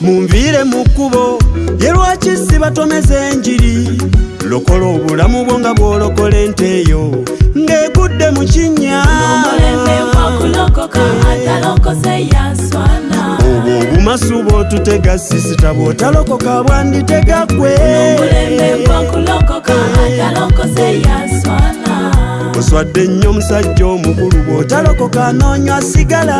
mumvire mu kkubo ye lwaki sibatomeza enjiri lokola obulamu bwo nga bwolokola ente eyo ng'ekudde mu kinnyaobwo obumasu bwotutega sisita bwotalokoka bwanditegakwe oswadde nnyo omusajja omukulu bw'otalokoka noonywa sigala